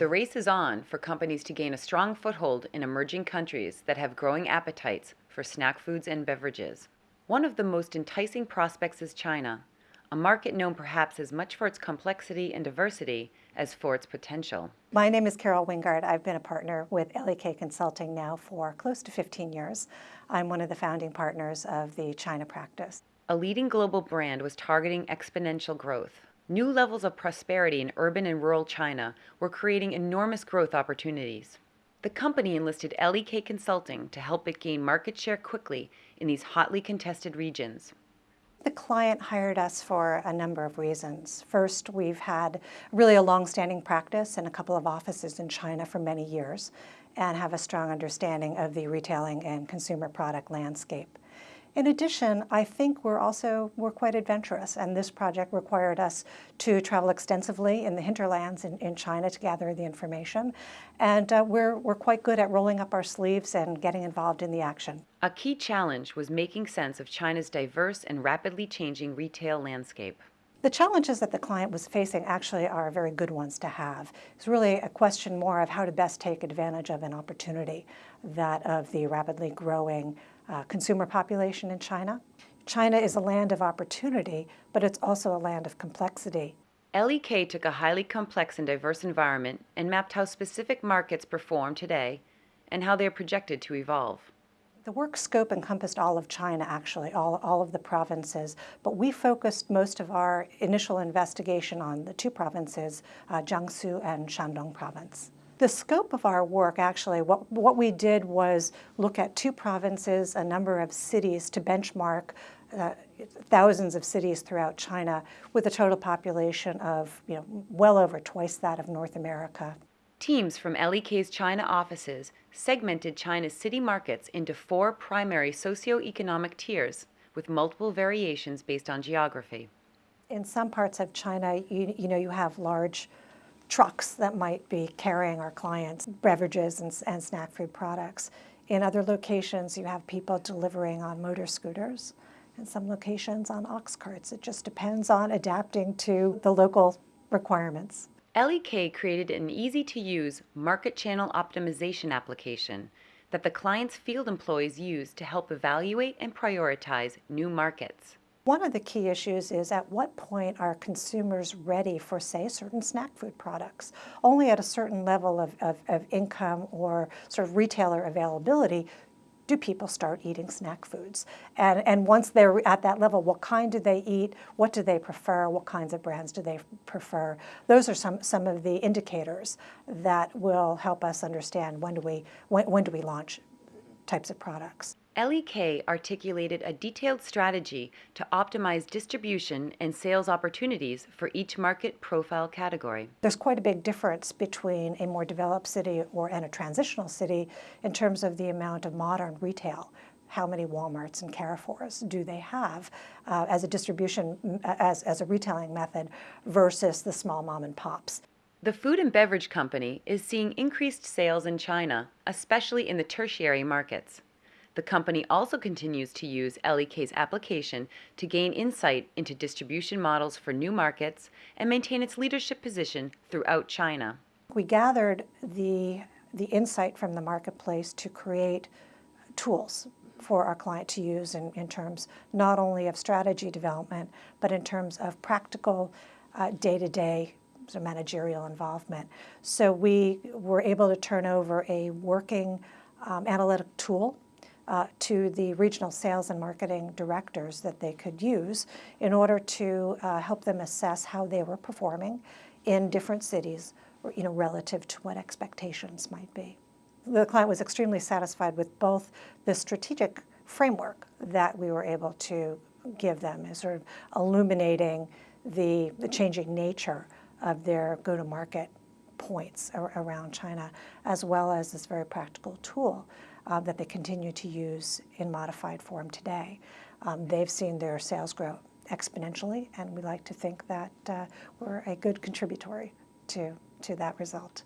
The race is on for companies to gain a strong foothold in emerging countries that have growing appetites for snack foods and beverages. One of the most enticing prospects is China, a market known perhaps as much for its complexity and diversity as for its potential. My name is Carol Wingard. I've been a partner with LEK Consulting now for close to 15 years. I'm one of the founding partners of the China practice. A leading global brand was targeting exponential growth. New levels of prosperity in urban and rural China were creating enormous growth opportunities. The company enlisted LEK Consulting to help it gain market share quickly in these hotly contested regions. The client hired us for a number of reasons. First, we've had really a long-standing practice and a couple of offices in China for many years and have a strong understanding of the retailing and consumer product landscape. In addition, I think we're also we're quite adventurous, and this project required us to travel extensively in the hinterlands in, in China to gather the information, and uh, we're, we're quite good at rolling up our sleeves and getting involved in the action. A key challenge was making sense of China's diverse and rapidly changing retail landscape. The challenges that the client was facing actually are very good ones to have. It's really a question more of how to best take advantage of an opportunity, that of the rapidly growing uh, consumer population in China. China is a land of opportunity, but it's also a land of complexity. LEK took a highly complex and diverse environment and mapped how specific markets perform today and how they are projected to evolve. The work scope encompassed all of China, actually, all, all of the provinces, but we focused most of our initial investigation on the two provinces, uh, Jiangsu and Shandong province. The scope of our work, actually, what, what we did was look at two provinces, a number of cities to benchmark uh, thousands of cities throughout China with a total population of you know, well over twice that of North America. Teams from LEK's China offices segmented China's city markets into four primary socio-economic tiers with multiple variations based on geography. In some parts of China, you, you know, you have large trucks that might be carrying our clients beverages and, and snack food products. In other locations, you have people delivering on motor scooters. and some locations on ox carts. It just depends on adapting to the local requirements. LEK created an easy-to-use market channel optimization application that the client's field employees use to help evaluate and prioritize new markets. One of the key issues is at what point are consumers ready for, say, certain snack food products? Only at a certain level of, of, of income or sort of retailer availability do people start eating snack foods? And, and once they're at that level, what kind do they eat? What do they prefer? What kinds of brands do they prefer? Those are some, some of the indicators that will help us understand when do we, when, when do we launch types of products. LEK articulated a detailed strategy to optimize distribution and sales opportunities for each market profile category. There's quite a big difference between a more developed city or and a transitional city in terms of the amount of modern retail how many Walmarts and Carrefours do they have uh, as a distribution, as, as a retailing method versus the small mom and pops. The food and beverage company is seeing increased sales in China, especially in the tertiary markets. The company also continues to use LEK's application to gain insight into distribution models for new markets and maintain its leadership position throughout China. We gathered the, the insight from the marketplace to create tools for our client to use in, in terms not only of strategy development, but in terms of practical uh, day-to-day -day, so managerial involvement. So we were able to turn over a working um, analytic tool uh, to the regional sales and marketing directors that they could use in order to uh, help them assess how they were performing in different cities, you know, relative to what expectations might be. The client was extremely satisfied with both the strategic framework that we were able to give them as sort of illuminating the, the changing nature of their go-to-market points around China, as well as this very practical tool uh, that they continue to use in modified form today. Um, they've seen their sales grow exponentially, and we like to think that uh, we're a good contributory to, to that result.